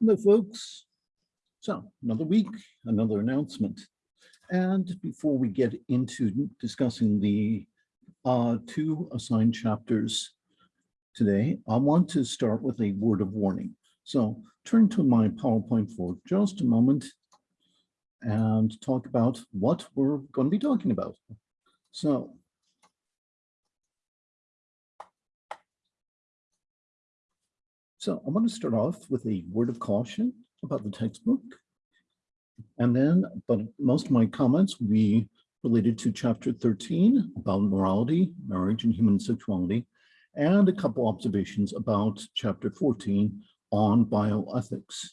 Hello, folks. So another week, another announcement. And before we get into discussing the uh, two assigned chapters today, I want to start with a word of warning. So turn to my PowerPoint for just a moment and talk about what we're going to be talking about. So So I want to start off with a word of caution about the textbook. And then, but most of my comments will be related to chapter 13 about morality, marriage, and human sexuality, and a couple observations about chapter 14 on bioethics.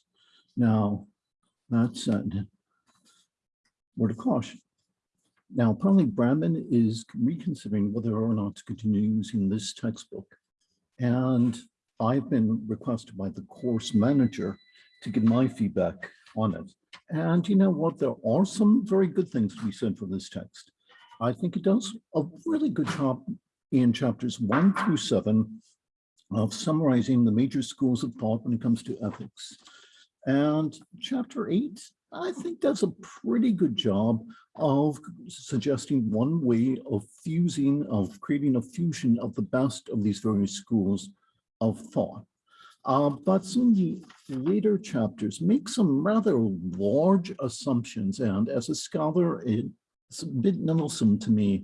Now, that said, word of caution. Now, apparently Brandman is reconsidering whether or not to continue using this textbook. And I've been requested by the course manager to give my feedback on it. And you know what? There are some very good things to be said for this text. I think it does a really good job in chapters one through seven of summarizing the major schools of thought when it comes to ethics. And chapter eight, I think does a pretty good job of suggesting one way of fusing, of creating a fusion of the best of these various schools of thought. Uh, but some of the later chapters make some rather large assumptions. And as a scholar, it's a bit meddlesome to me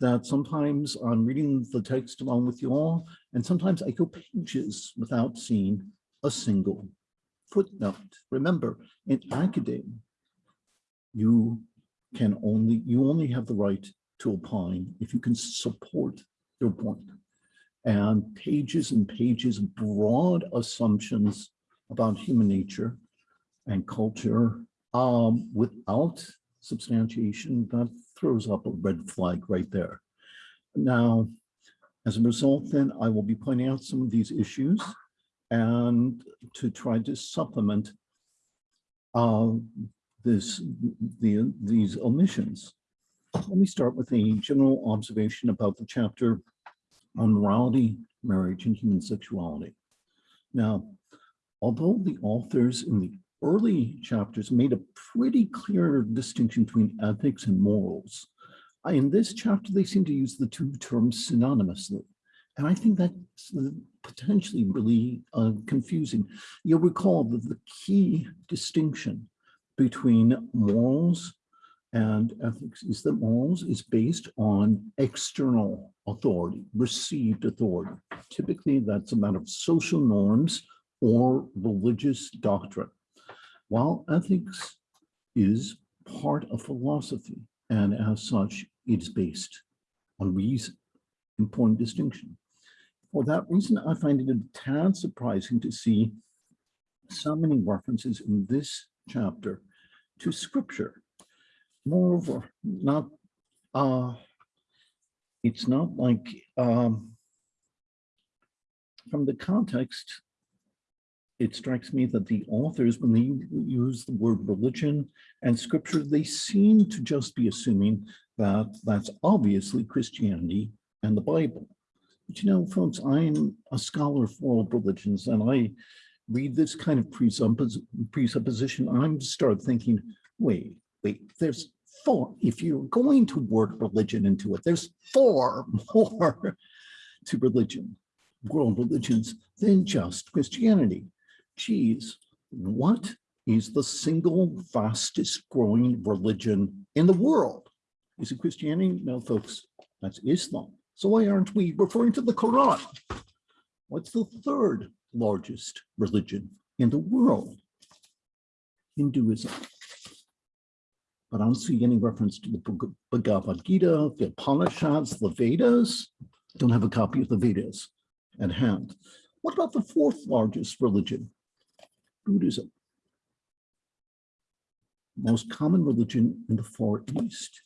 that sometimes I'm reading the text along with you all, and sometimes I go pages without seeing a single footnote. Remember, in academia, you can only, you only have the right to opine if you can support your point and pages and pages of broad assumptions about human nature and culture um, without substantiation, that throws up a red flag right there. Now, as a result, then I will be pointing out some of these issues and to try to supplement uh, this, the, these omissions. Let me start with a general observation about the chapter on morality, marriage, and human sexuality. Now, although the authors in the early chapters made a pretty clear distinction between ethics and morals, in this chapter, they seem to use the two terms synonymously. And I think that's potentially really uh, confusing. You'll recall that the key distinction between morals and ethics is that morals is based on external authority, received authority. Typically, that's a matter of social norms or religious doctrine, while ethics is part of philosophy, and as such, it is based on reason. Important distinction. For that reason, I find it a tad surprising to see so many references in this chapter to scripture moreover, not uh, it's not like um, from the context, it strikes me that the authors, when they use the word religion and scripture, they seem to just be assuming that that's obviously Christianity and the Bible. But you know, folks, I'm a scholar of world religions and I read this kind of presuppos presupposition, I'm start thinking, wait, wait, there's four, if you're going to work religion into it, there's four more to religion, world religions, than just Christianity. Geez, what is the single fastest growing religion in the world? Is it Christianity? No, folks, that's Islam. So why aren't we referring to the Quran? What's the third largest religion in the world? Hinduism but I don't see any reference to the Bhagavad Gita, the Upanishads, the Vedas. Don't have a copy of the Vedas at hand. What about the fourth largest religion? Buddhism. Most common religion in the Far East.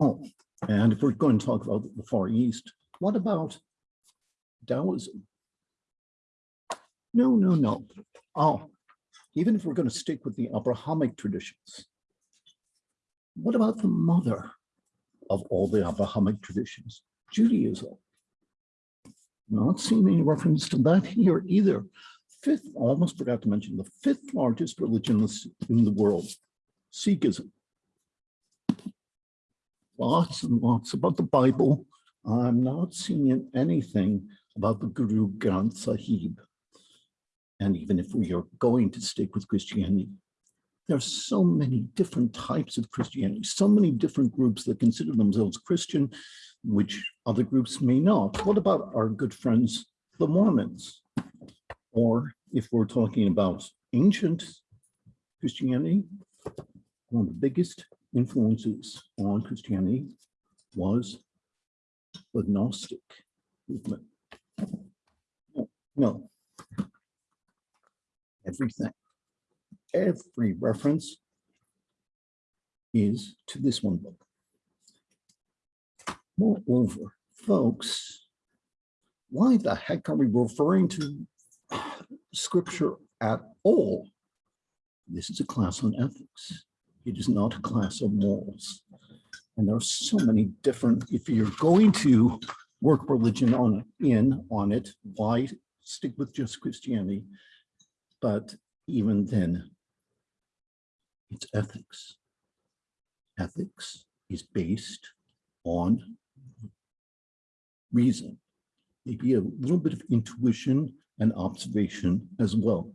Oh, and if we're going to talk about the Far East, what about Taoism? No, no, no. Oh, even if we're going to stick with the Abrahamic traditions, what about the mother of all the Abrahamic traditions, Judaism? Not seeing any reference to that here either. fifth, almost forgot to mention, the fifth largest religion in the- in the world, Sikhism. Lots and lots about the Bible. I'm not seeing anything about the Guru Granth Sahib. And even if we are going to stick with Christianity, there are so many different types of Christianity, so many different groups that consider themselves Christian, which other groups may not. What about our good friends, the Mormons? Or if we're talking about ancient Christianity, one of the biggest influences on Christianity was the Gnostic movement. No, No. Everything, every reference is to this one book. Moreover, folks, why the heck are we referring to scripture at all? This is a class on ethics. It is not a class of morals. And there are so many different, if you're going to work religion on in on it, why stick with just Christianity? But even then, it's ethics. Ethics is based on reason, maybe a little bit of intuition and observation as well.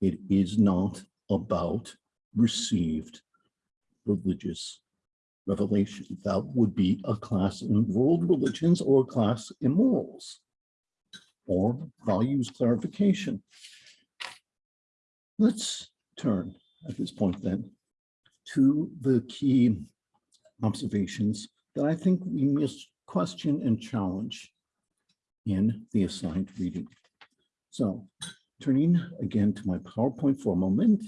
It is not about received religious revelation. That would be a class in world religions or a class in morals or values clarification. Let's turn at this point then to the key observations that I think we must question and challenge in the assigned reading. So turning again to my PowerPoint for a moment.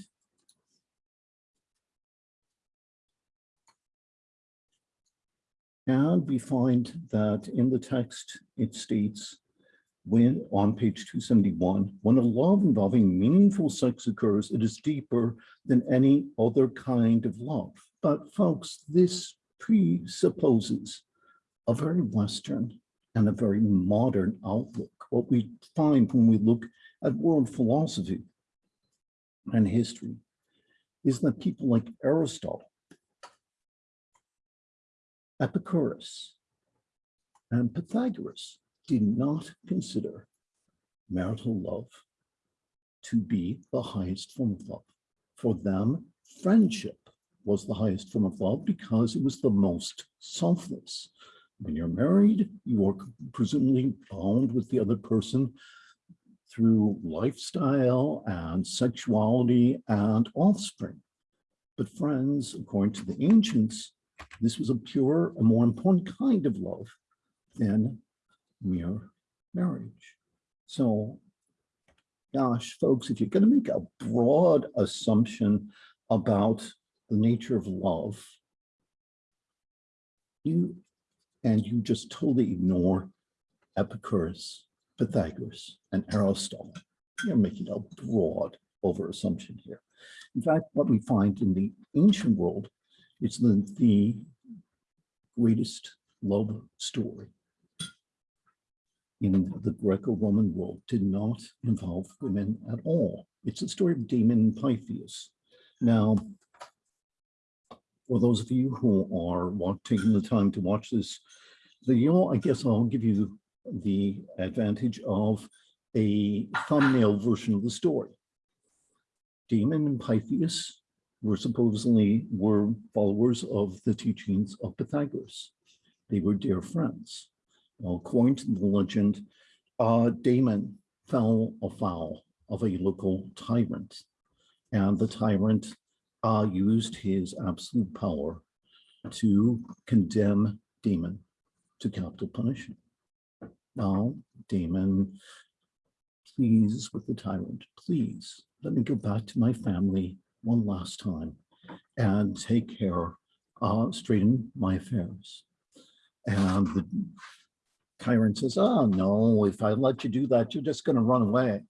And we find that in the text, it states when on page 271, when a love involving meaningful sex occurs, it is deeper than any other kind of love. But folks, this presupposes a very Western and a very modern outlook. What we find when we look at world philosophy and history is that people like Aristotle, Epicurus, and Pythagoras did not consider marital love to be the highest form of love. For them, friendship was the highest form of love because it was the most selfless. When you're married, you are presumably bound with the other person through lifestyle and sexuality and offspring. But friends, according to the ancients, this was a pure, a more important kind of love than mere marriage. So, gosh, folks, if you're going to make a broad assumption about the nature of love, you and you just totally ignore Epicurus, Pythagoras, and Aristotle. You're making a broad over assumption here. In fact, what we find in the ancient world is the, the greatest love story in the Greco-Roman world did not involve women at all. It's the story of Damon and Pythias. Now, for those of you who are taking the time to watch this video, I guess I'll give you the advantage of a thumbnail version of the story. Damon and Pythias were supposedly were followers of the teachings of Pythagoras. They were dear friends. According to the legend, uh, Damon fell afoul of a local tyrant, and the tyrant uh, used his absolute power to condemn Damon to capital punishment. Now, Damon please with the tyrant, please let me go back to my family one last time and take care, uh, straighten my affairs. And the Chiron says, oh no, if I let you do that, you're just gonna run away.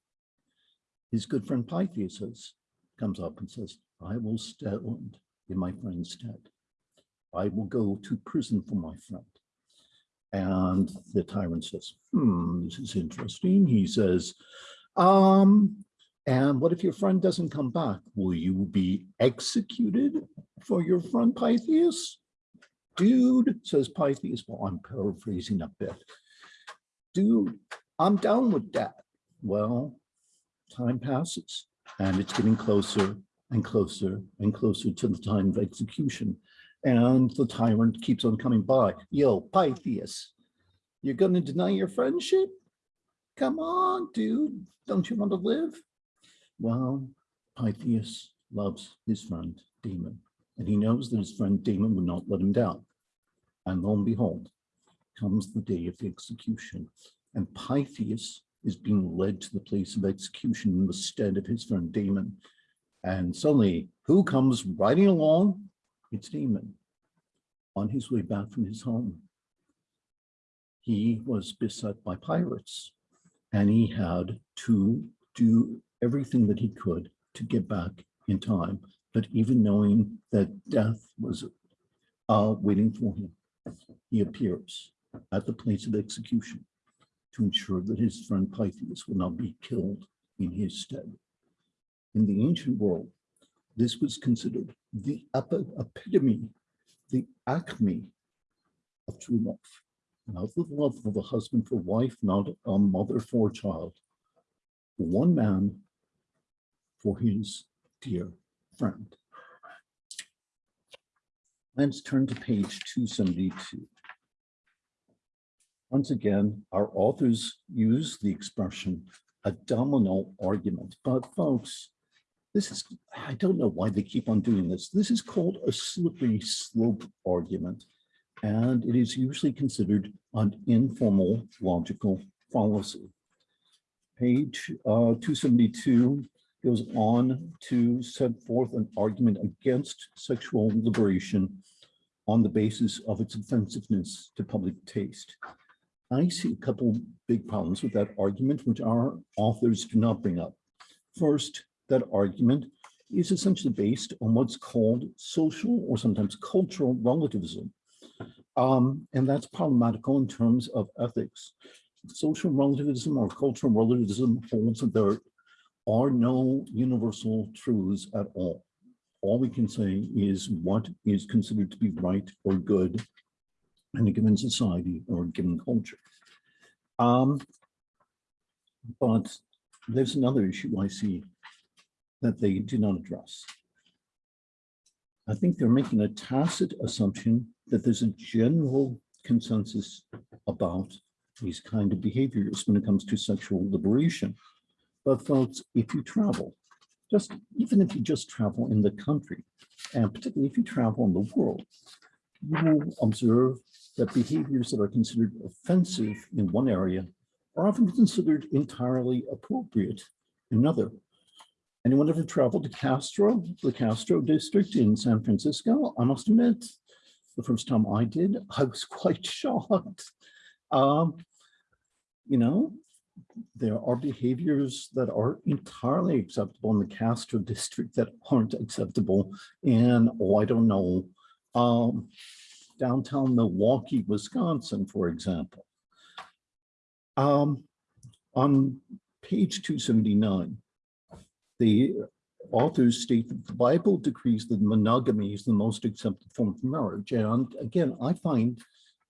His good friend Pythias says, comes up and says, I will stand in my friend's stead. I will go to prison for my friend. And the tyrant says, hmm, this is interesting. He says, um, And what if your friend doesn't come back? Will you be executed for your friend Pythias? Dude, says Pythias. Well, I'm paraphrasing a bit. Dude, I'm down with that. Well, time passes and it's getting closer and closer and closer to the time of execution. And the tyrant keeps on coming by. Yo, Pythias, you're going to deny your friendship? Come on, dude. Don't you want to live? Well, Pythias loves his friend Damon, and he knows that his friend Damon would not let him down. And lo and behold, comes the day of the execution, and Pythias is being led to the place of execution in the stead of his friend Damon. And suddenly, who comes riding along? It's Damon on his way back from his home. He was beset by pirates and he had to do everything that he could to get back in time. But even knowing that death was uh, waiting for him, he appears at the place of execution to ensure that his friend Pythias will not be killed in his stead. In the ancient world, this was considered the epi epitome, the acme of true love. Not the love of a husband for wife, not a mother for a child. One man for his dear friend. Let's turn to page 272. Once again, our authors use the expression a domino argument, but folks, this is, I don't know why they keep on doing this. This is called a slippery slope argument, and it is usually considered an informal logical fallacy. Page uh, 272 goes on to set forth an argument against sexual liberation on the basis of its offensiveness to public taste. I see a couple big problems with that argument, which our authors do not bring up. First, that argument is essentially based on what's called social or sometimes cultural relativism. Um, and that's problematical in terms of ethics. Social relativism or cultural relativism holds that there are no universal truths at all. All we can say is what is considered to be right or good in a given society or a given culture. Um, but there's another issue I see that they do not address. I think they're making a tacit assumption that there's a general consensus about these kind of behaviors when it comes to sexual liberation. But folks, if you travel, just even if you just travel in the country, and particularly if you travel in the world, you will observe that behaviors that are considered offensive in one area are often considered entirely appropriate in another. Anyone ever traveled to Castro, the Castro district in San Francisco? I must admit, the first time I did, I was quite shocked. Um, you know, there are behaviors that are entirely acceptable in the Castro district that aren't acceptable in, oh, I don't know, um, downtown Milwaukee, Wisconsin, for example. Um, on page 279, the authors state that the Bible decrees that monogamy is the most accepted form of marriage. And again, I find,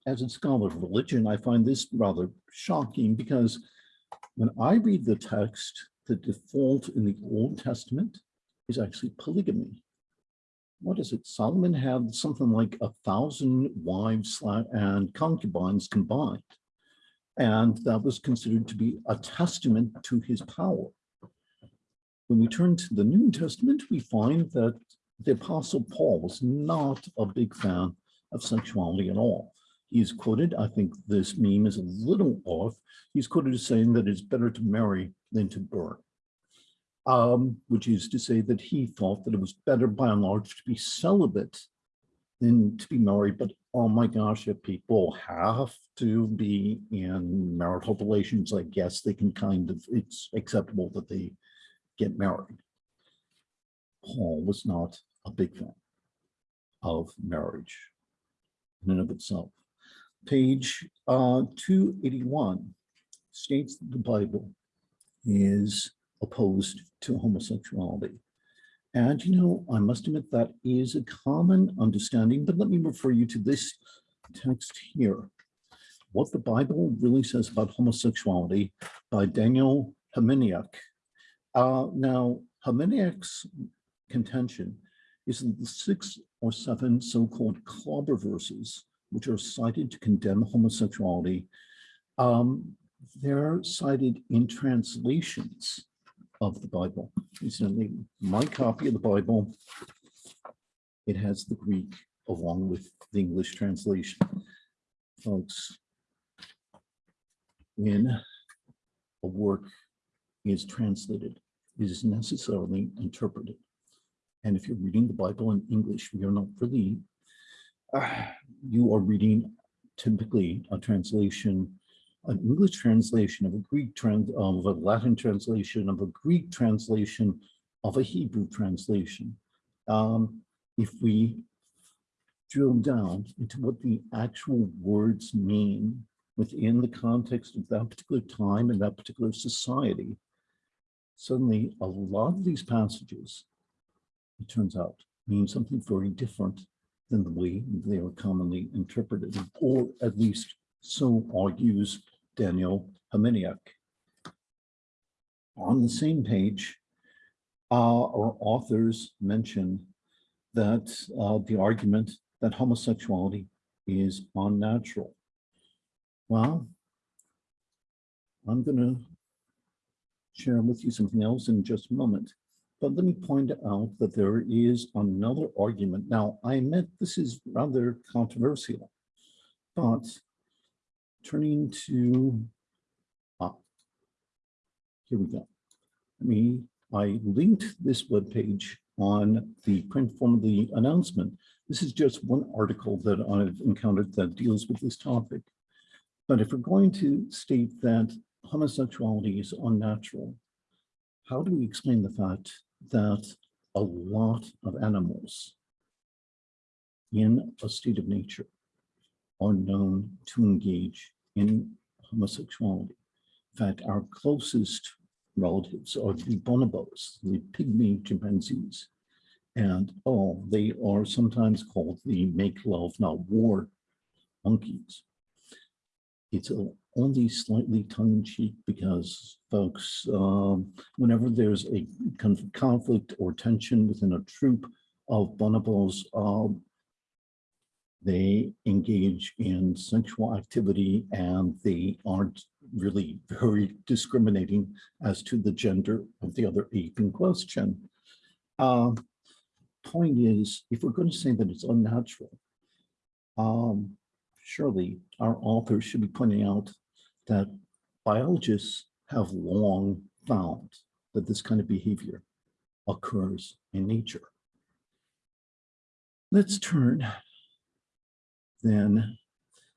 as a scholar of religion, I find this rather shocking because when I read the text, the default in the Old Testament is actually polygamy what is it? Solomon had something like a thousand wives and concubines combined. And that was considered to be a testament to his power. When we turn to the New Testament, we find that the Apostle Paul was not a big fan of sexuality at all. He's quoted, I think this meme is a little off, he's quoted as saying that it's better to marry than to burn um, which is to say that he thought that it was better by and large to be celibate than to be married. But oh my gosh, if people have to be in marital relations, I guess they can kind of, it's acceptable that they get married. Paul was not a big fan of marriage in and of itself. Page uh, 281 states that the Bible is opposed to homosexuality. And, you know, I must admit that is a common understanding, but let me refer you to this text here. What the Bible really says about homosexuality by Daniel Helminiak. Uh, now, Helminiak's contention is that the six or seven so-called clobber verses, which are cited to condemn homosexuality, um, they're cited in translations of the Bible. Incidentally, my copy of the Bible, it has the Greek along with the English translation. Folks, when a work is translated, it is necessarily interpreted. And if you're reading the Bible in English, you're not really, uh, you are reading typically a translation an English translation of a Greek trans of a Latin translation of a Greek translation of a Hebrew translation. Um, if we drill down into what the actual words mean within the context of that particular time and that particular society, suddenly a lot of these passages, it turns out, mean something very different than the way they are commonly interpreted, or at least so argues Daniel Helminiak. On the same page, uh, our authors mention that uh, the argument that homosexuality is unnatural. Well, I'm going to share with you something else in just a moment. But let me point out that there is another argument. Now, I admit this is rather controversial, but turning to, ah, here we go. I mean, I linked this web page on the print form of the announcement. This is just one article that I've encountered that deals with this topic. But if we're going to state that homosexuality is unnatural, how do we explain the fact that a lot of animals in a state of nature are known to engage in homosexuality. In fact, our closest relatives are the bonobos, the pygmy chimpanzees. And oh, they are sometimes called the make love, not war monkeys. It's a, only slightly tongue-in-cheek because folks, um, whenever there's a conflict or tension within a troop of bonobos, um, they engage in sexual activity and they aren't really very discriminating as to the gender of the other ape in question. Uh, point is, if we're going to say that it's unnatural, um, surely our authors should be pointing out that biologists have long found that this kind of behavior occurs in nature. Let's turn then.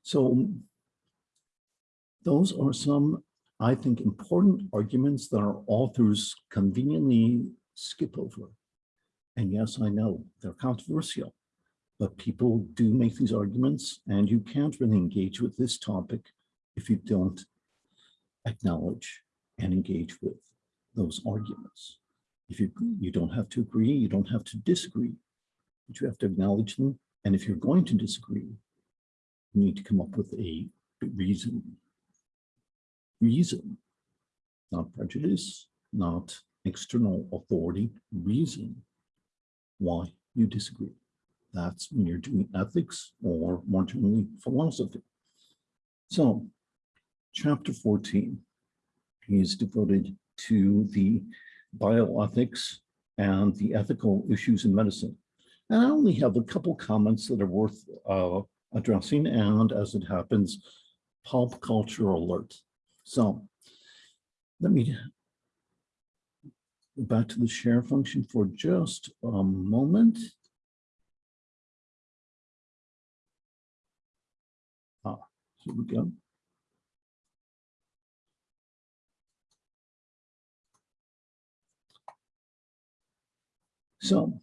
So those are some, I think, important arguments that our authors conveniently skip over. And yes, I know they're controversial, but people do make these arguments and you can't really engage with this topic if you don't acknowledge and engage with those arguments. If you, you don't have to agree, you don't have to disagree, but you have to acknowledge them. And if you're going to disagree, you need to come up with a reason. Reason, not prejudice, not external authority, reason why you disagree. That's when you're doing ethics or more generally philosophy. So chapter 14 is devoted to the bioethics and the ethical issues in medicine. And I only have a couple comments that are worth uh, addressing and as it happens, pulp culture alert. So let me go back to the share function for just a moment. Here we go. So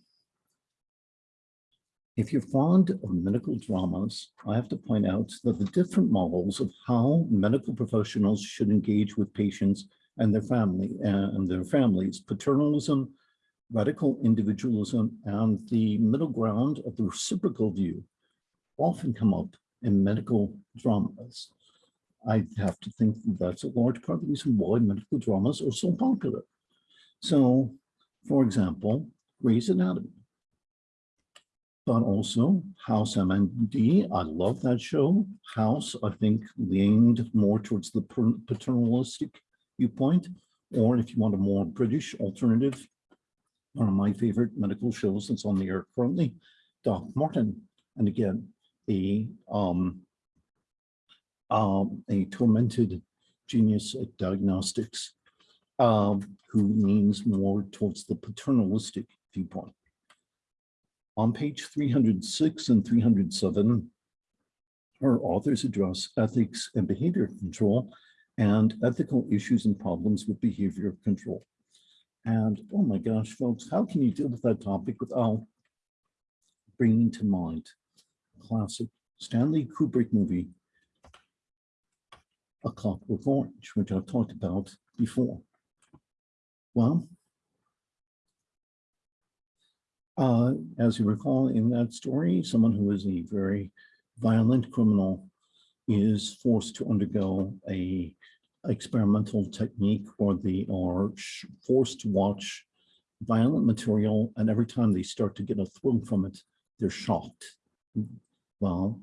if you're fond of medical dramas, I have to point out that the different models of how medical professionals should engage with patients and their family uh, and their families, paternalism, radical individualism, and the middle ground of the reciprocal view often come up in medical dramas. I have to think that that's a large part of the reason why medical dramas are so popular. So, for example, Grey's Anatomy, but also House MD. I love that show. House, I think, leaned more towards the paternalistic viewpoint, or if you want a more British alternative, one of my favorite medical shows that's on the air currently, Doc Martin. And again, a um, um, a tormented genius at diagnostics um, who leans more towards the paternalistic viewpoint. On page 306 and 307, our authors address ethics and behavior control and ethical issues and problems with behavior control. And oh my gosh, folks, how can you deal with that topic without bringing to mind classic Stanley Kubrick movie, A Clockwork Orange, which I've talked about before. Well, uh, as you recall in that story, someone who is a very violent criminal is forced to undergo a experimental technique where they are forced to watch violent material and every time they start to get a thrill from it, they're shocked. Well,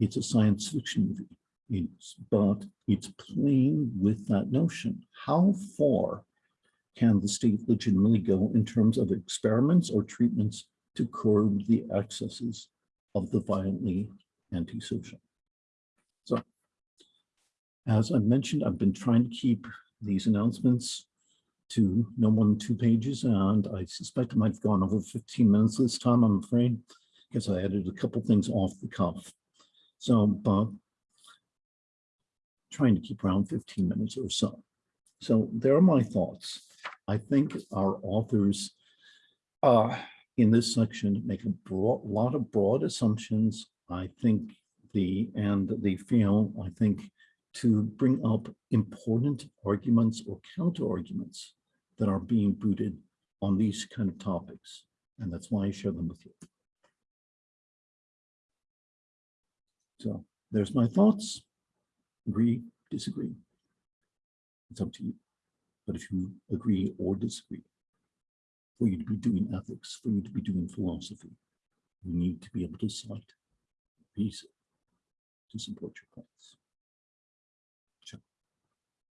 it's a science fiction movie, it's, but it's playing with that notion. How far can the state legitimately go in terms of experiments or treatments to curb the excesses of the violently antisocial? So as I mentioned, I've been trying to keep these announcements to no more than two pages, and I suspect I might have gone over 15 minutes this time, I'm afraid, because I added a couple things off the cuff. So, but trying to keep around 15 minutes or so. So there are my thoughts. I think our authors uh, in this section make a broad, lot of broad assumptions. I think the, and they feel, I think, to bring up important arguments or counter arguments that are being booted on these kind of topics. And that's why I share them with you. So there's my thoughts. Agree, disagree. It's up to you. But if you agree or disagree, for you to be doing ethics, for you to be doing philosophy, you need to be able to cite reason to support your points.